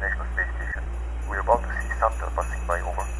International Space Station. We're about to see Santa passing by, over.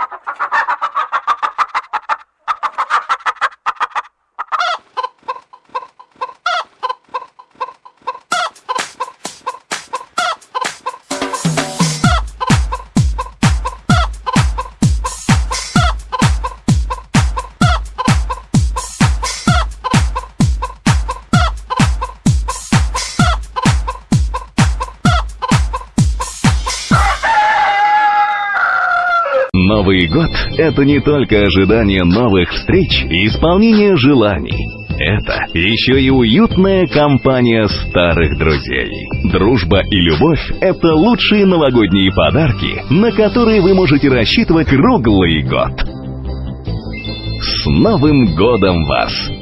Новый год – это не только ожидание новых встреч и исполнение желаний. Это еще и уютная компания старых друзей. Дружба и любовь – это лучшие новогодние подарки, на которые вы можете рассчитывать круглый год. С Новым годом вас!